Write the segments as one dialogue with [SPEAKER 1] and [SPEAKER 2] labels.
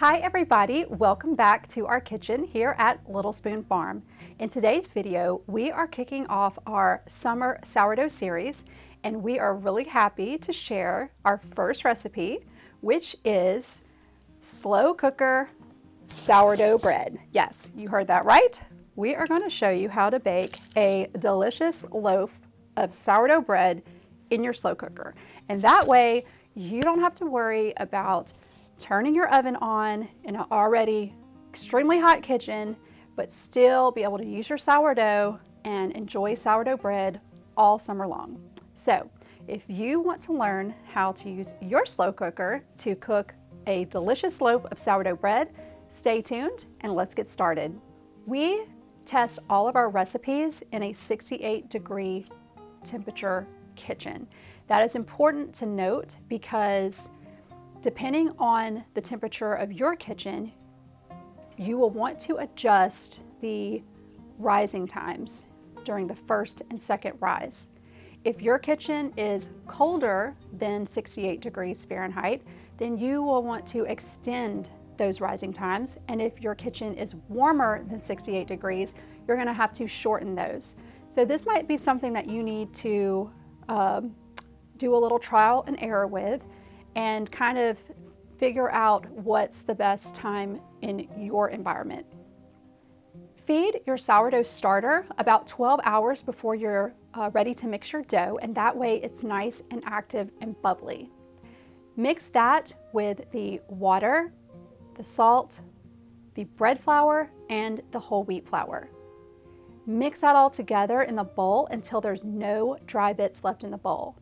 [SPEAKER 1] Hi everybody, welcome back to our kitchen here at Little Spoon Farm. In today's video, we are kicking off our summer sourdough series and we are really happy to share our first recipe, which is slow cooker sourdough bread. Yes, you heard that right. We are going to show you how to bake a delicious loaf of sourdough bread in your slow cooker. And that way you don't have to worry about turning your oven on in an already extremely hot kitchen, but still be able to use your sourdough and enjoy sourdough bread all summer long. So if you want to learn how to use your slow cooker to cook a delicious loaf of sourdough bread, stay tuned and let's get started. We test all of our recipes in a 68 degree temperature kitchen. That is important to note because Depending on the temperature of your kitchen, you will want to adjust the rising times during the first and second rise. If your kitchen is colder than 68 degrees Fahrenheit, then you will want to extend those rising times. And if your kitchen is warmer than 68 degrees, you're gonna have to shorten those. So this might be something that you need to um, do a little trial and error with and kind of figure out what's the best time in your environment. Feed your sourdough starter about 12 hours before you're uh, ready to mix your dough and that way it's nice and active and bubbly. Mix that with the water, the salt, the bread flour, and the whole wheat flour. Mix that all together in the bowl until there's no dry bits left in the bowl.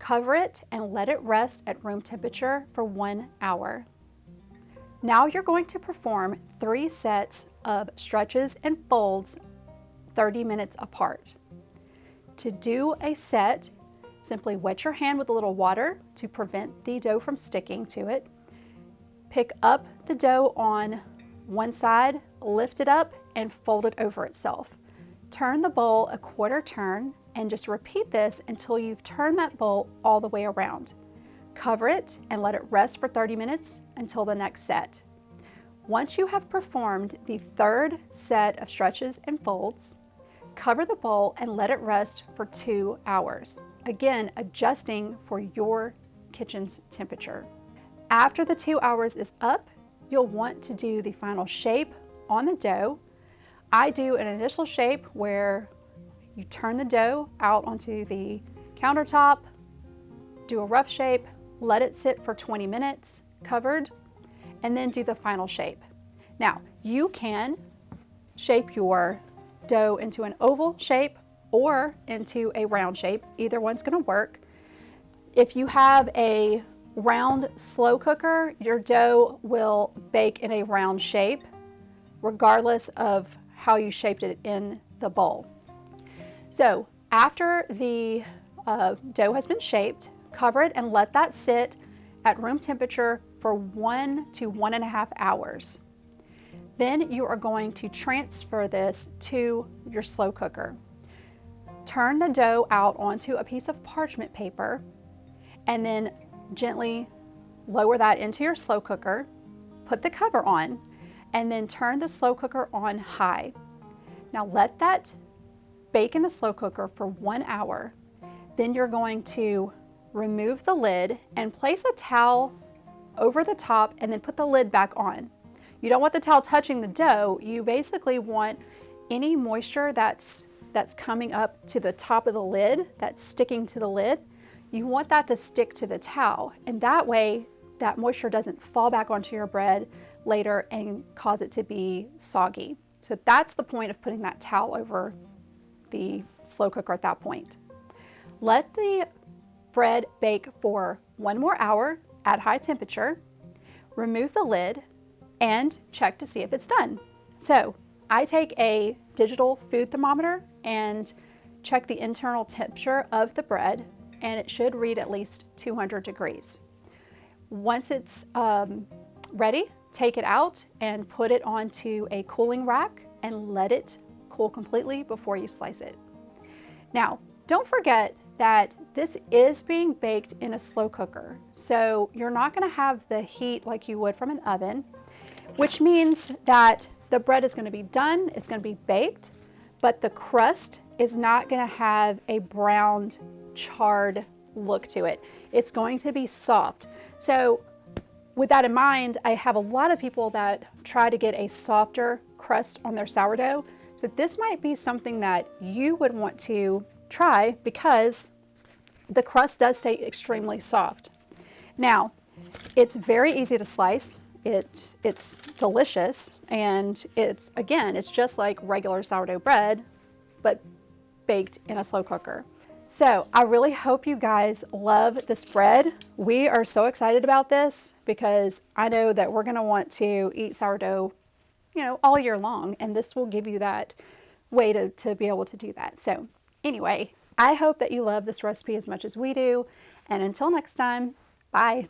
[SPEAKER 1] Cover it and let it rest at room temperature for one hour. Now you're going to perform three sets of stretches and folds 30 minutes apart. To do a set, simply wet your hand with a little water to prevent the dough from sticking to it. Pick up the dough on one side, lift it up, and fold it over itself. Turn the bowl a quarter turn and just repeat this until you've turned that bowl all the way around. Cover it and let it rest for 30 minutes until the next set. Once you have performed the third set of stretches and folds, cover the bowl and let it rest for two hours. Again, adjusting for your kitchen's temperature. After the two hours is up, you'll want to do the final shape on the dough. I do an initial shape where you turn the dough out onto the countertop, do a rough shape, let it sit for 20 minutes covered, and then do the final shape. Now, you can shape your dough into an oval shape or into a round shape. Either one's gonna work. If you have a round slow cooker, your dough will bake in a round shape regardless of how you shaped it in the bowl. So after the uh, dough has been shaped, cover it and let that sit at room temperature for one to one and a half hours. Then you are going to transfer this to your slow cooker. Turn the dough out onto a piece of parchment paper and then gently lower that into your slow cooker, put the cover on, and then turn the slow cooker on high. Now let that Bake in the slow cooker for one hour. Then you're going to remove the lid and place a towel over the top and then put the lid back on. You don't want the towel touching the dough. You basically want any moisture that's, that's coming up to the top of the lid, that's sticking to the lid, you want that to stick to the towel. And that way, that moisture doesn't fall back onto your bread later and cause it to be soggy. So that's the point of putting that towel over the slow cooker at that point. Let the bread bake for one more hour at high temperature, remove the lid, and check to see if it's done. So I take a digital food thermometer and check the internal temperature of the bread and it should read at least 200 degrees. Once it's um, ready, take it out and put it onto a cooling rack and let it cool completely before you slice it. Now, don't forget that this is being baked in a slow cooker, so you're not gonna have the heat like you would from an oven. which means that the bread is going to be done, it's going to be baked, but the crust is not going to have a browned, charred look to it. It's going to be soft. So with that in mind, I have a lot of people that try to get a softer crust on their sourdough. So this might be something that you would want to try because the crust does stay extremely soft. Now, it's very easy to slice. It, it's delicious and it's, again, it's just like regular sourdough bread, but baked in a slow cooker. So I really hope you guys love this bread. We are so excited about this because I know that we're gonna want to eat sourdough, you know, all year long. And this will give you that way to, to be able to do that. So anyway, I hope that you love this recipe as much as we do. And until next time, bye.